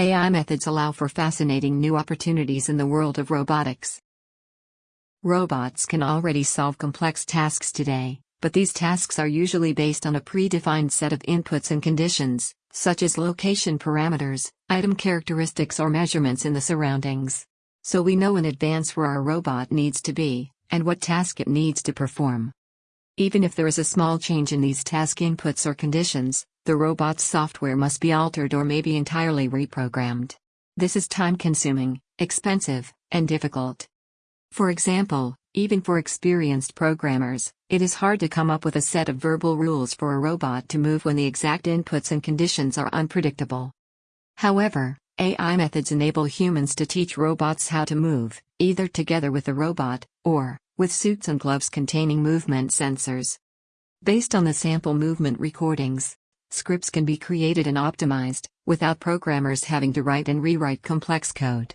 AI methods allow for fascinating new opportunities in the world of robotics. Robots can already solve complex tasks today, but these tasks are usually based on a predefined set of inputs and conditions, such as location parameters, item characteristics, or measurements in the surroundings. So we know in advance where our robot needs to be, and what task it needs to perform. Even if there is a small change in these task inputs or conditions, the robot's software must be altered or maybe entirely reprogrammed. This is time consuming, expensive, and difficult. For example, even for experienced programmers, it is hard to come up with a set of verbal rules for a robot to move when the exact inputs and conditions are unpredictable. However, AI methods enable humans to teach robots how to move, either together with the robot, or, with suits and gloves containing movement sensors. Based on the sample movement recordings, scripts can be created and optimized, without programmers having to write and rewrite complex code.